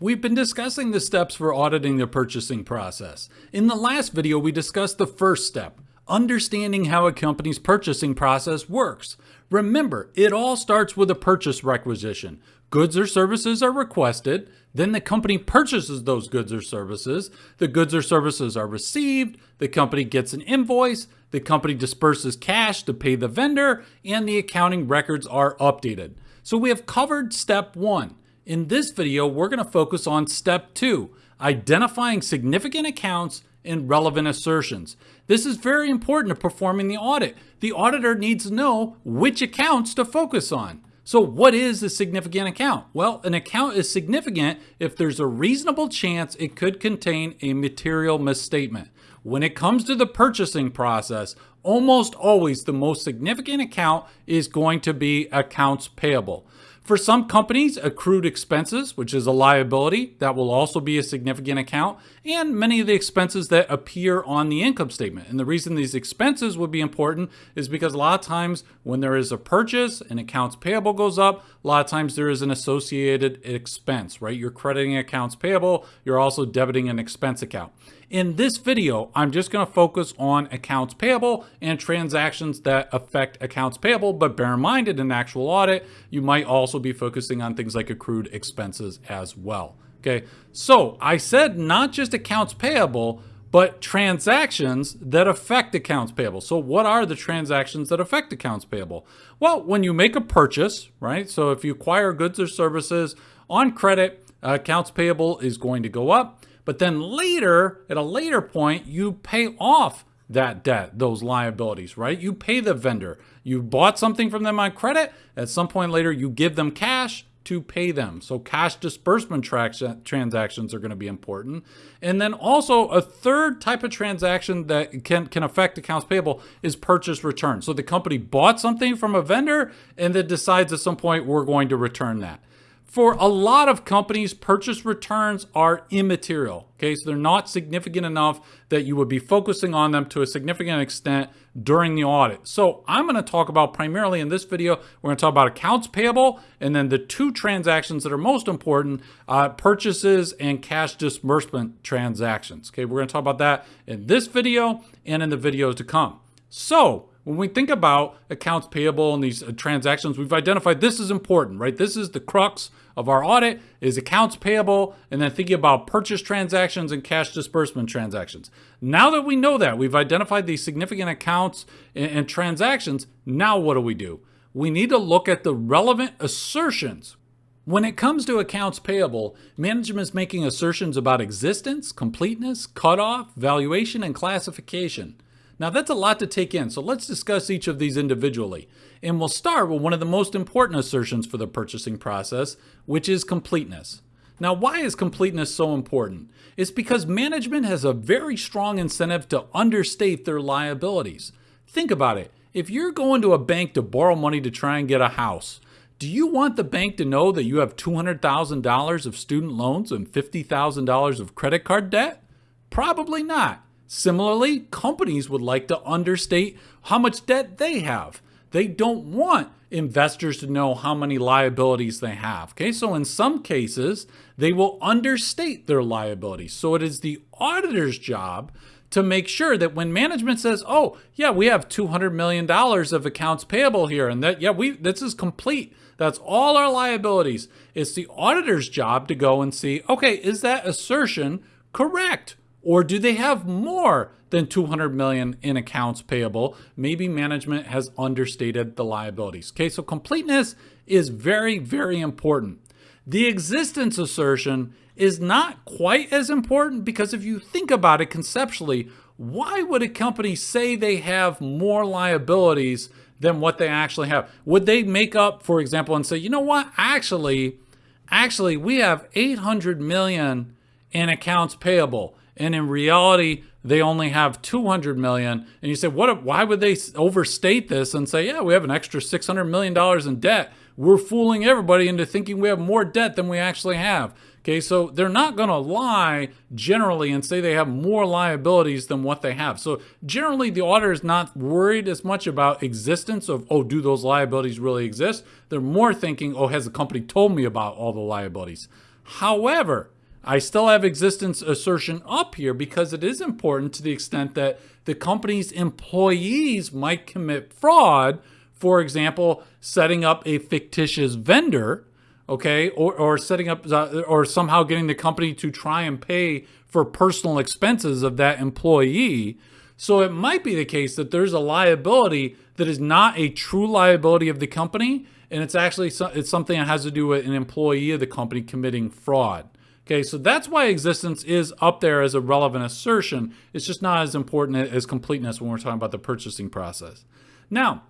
We've been discussing the steps for auditing the purchasing process. In the last video, we discussed the first step, understanding how a company's purchasing process works. Remember, it all starts with a purchase requisition. Goods or services are requested, then the company purchases those goods or services. The goods or services are received, the company gets an invoice, the company disburses cash to pay the vendor, and the accounting records are updated. So we have covered step one. In this video, we're going to focus on step two, identifying significant accounts and relevant assertions. This is very important to performing the audit. The auditor needs to know which accounts to focus on. So what is a significant account? Well, an account is significant if there's a reasonable chance it could contain a material misstatement. When it comes to the purchasing process, almost always the most significant account is going to be accounts payable. For some companies, accrued expenses, which is a liability, that will also be a significant account, and many of the expenses that appear on the income statement. And the reason these expenses would be important is because a lot of times when there is a purchase and accounts payable goes up, a lot of times there is an associated expense, right? You're crediting accounts payable, you're also debiting an expense account. In this video, I'm just going to focus on accounts payable and transactions that affect accounts payable, but bear in mind in an actual audit, you might also be focusing on things like accrued expenses as well. Okay, so I said not just accounts payable, but transactions that affect accounts payable. So what are the transactions that affect accounts payable? Well, when you make a purchase, right? So if you acquire goods or services on credit, accounts payable is going to go up. But then later, at a later point, you pay off that debt, those liabilities, right? You pay the vendor. You bought something from them on credit. At some point later, you give them cash to pay them. So cash disbursement transactions are going to be important. And then also a third type of transaction that can, can affect accounts payable is purchase return. So the company bought something from a vendor and then decides at some point we're going to return that. For a lot of companies, purchase returns are immaterial. Okay, so they're not significant enough that you would be focusing on them to a significant extent during the audit. So I'm going to talk about primarily in this video, we're to talk about accounts payable and then the two transactions that are most important, uh, purchases and cash disbursement transactions. Okay, we're to talk about that in this video and in the videos to come. So when we think about accounts payable and these uh, transactions, we've identified this is important, right? This is the crux of our audit is accounts payable and then thinking about purchase transactions and cash disbursement transactions. Now that we know that, we've identified these significant accounts and, and transactions, now what do we do? We need to look at the relevant assertions when it comes to accounts payable, management is making assertions about existence, completeness, cutoff, valuation, and classification. Now that's a lot to take in, so let's discuss each of these individually. And we'll start with one of the most important assertions for the purchasing process, which is completeness. Now why is completeness so important? It's because management has a very strong incentive to understate their liabilities. Think about it. If you're going to a bank to borrow money to try and get a house, do you want the bank to know that you have $200,000 of student loans and $50,000 of credit card debt? Probably not. Similarly, companies would like to understate how much debt they have. They don't want investors to know how many liabilities they have. Okay, so in some cases, they will understate their liabilities. So it is the auditor's job to make sure that when management says, "Oh, yeah, we have 200 million dollars of accounts payable here and that yeah, we this is complete. That's all our liabilities." It's the auditor's job to go and see, "Okay, is that assertion correct?" Or do they have more than 200 million in accounts payable? Maybe management has understated the liabilities. Okay, so completeness is very, very important. The existence assertion is not quite as important because if you think about it conceptually, why would a company say they have more liabilities than what they actually have? Would they make up, for example, and say, you know what, actually, actually, we have 800 million in accounts payable and in reality they only have 200 million. And you say what why would they overstate this and say yeah we have an extra 600 million dollars in debt. We're fooling everybody into thinking we have more debt than we actually have. Okay so they're not going to lie generally and say they have more liabilities than what they have. So generally the auditor is not worried as much about existence of oh do those liabilities really exist? They're more thinking oh has the company told me about all the liabilities? However, I still have existence assertion up here because it is important to the extent that the company's employees might commit fraud. For example, setting up a fictitious vendor, okay, or, or setting up uh, or somehow getting the company to try and pay for personal expenses of that employee. So it might be the case that there's a liability that is not a true liability of the company, and it's actually it's something that has to do with an employee of the company committing fraud. Okay, so that's why existence is up there as a relevant assertion. It's just not as important as completeness when we're talking about the purchasing process. Now,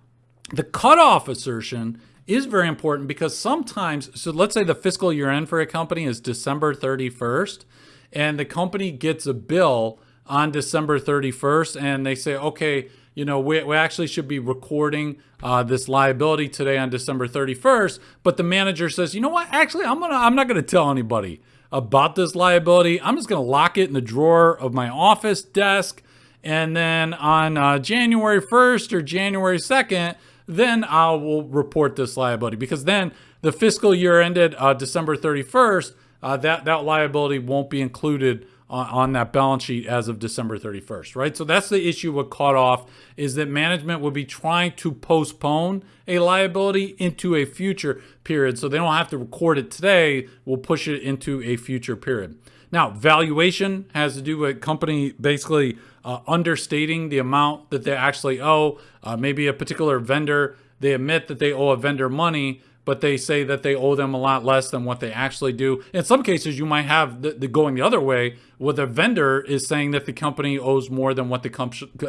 the cutoff assertion is very important because sometimes, so let's say the fiscal year end for a company is December 31st, and the company gets a bill on December 31st, and they say, okay, you know, we, we actually should be recording uh, this liability today on December 31st, but the manager says, you know what, actually, I'm gonna, I'm not gonna tell anybody about this liability. I'm just going to lock it in the drawer of my office desk. And then on uh, January 1st or January 2nd, then I will report this liability because then the fiscal year ended uh, December 31st. Uh, that, that liability won't be included on, that balance sheet as of December 31st, right? So that's the issue with cutoff is that management would be trying to postpone a liability into a future period. So they don't have to record it today. We'll push it into a future period. Now, valuation has to do with company basically uh, understating the amount that they actually owe. Uh, maybe a particular vendor, they admit that they owe a vendor money, but they say that they owe them a lot less than what they actually do. In some cases, you might have the, the going the other way, where the vendor is saying that the company owes more than what the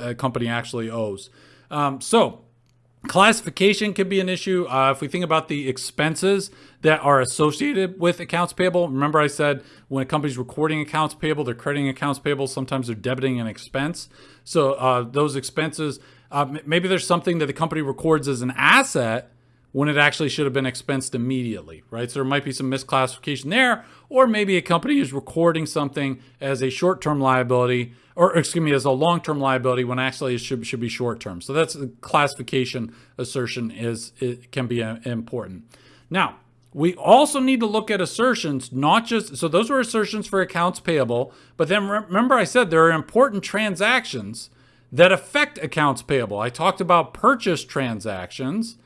uh, company actually owes. Um, so Classification could be an issue. Uh, if we think about the expenses that are associated with accounts payable, remember I said when a company's recording accounts payable, they're crediting accounts payable, sometimes they're debiting an expense. So uh, those expenses, uh, maybe there's something that the company records as an asset when it actually should have been expensed immediately, right? So there might be some misclassification there, or maybe a company is recording something as a short-term liability, or excuse me, as a long-term liability when actually it should, should be short-term. So that's the classification assertion is it can be uh, important. Now, we also need to look at assertions, not just, so those were assertions for accounts payable, but then remember I said there are important transactions that affect accounts payable. I talked about purchase transactions,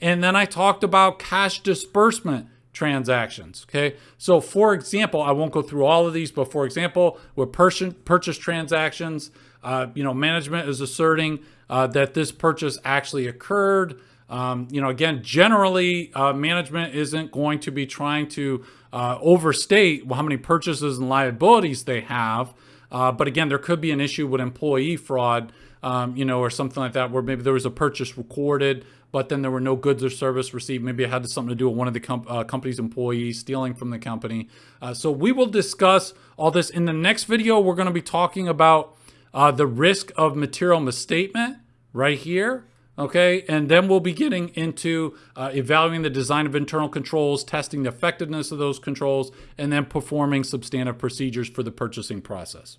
and then I talked about cash disbursement transactions. Okay. So for example, I won't go through all of these, but for example, with purchase, transactions, uh, you know, management is asserting uh, that this purchase actually occurred. Um, you know, again, generally, uh, management isn't going to be trying to uh, overstate how many purchases and liabilities they have. Uh, but again, there could be an issue with employee fraud, um, you know, or something like that, where maybe there was a purchase recorded, but then there were no goods or service received. Maybe it had something to do with one of the uh, company's employees stealing from the company. Uh, so we will discuss all this in the next video. We're going to be talking about uh, the risk of material misstatement right here. Okay, and then we'll be getting into uh, evaluating the design of internal controls, testing the effectiveness of those controls, and then performing substantive procedures for the purchasing process.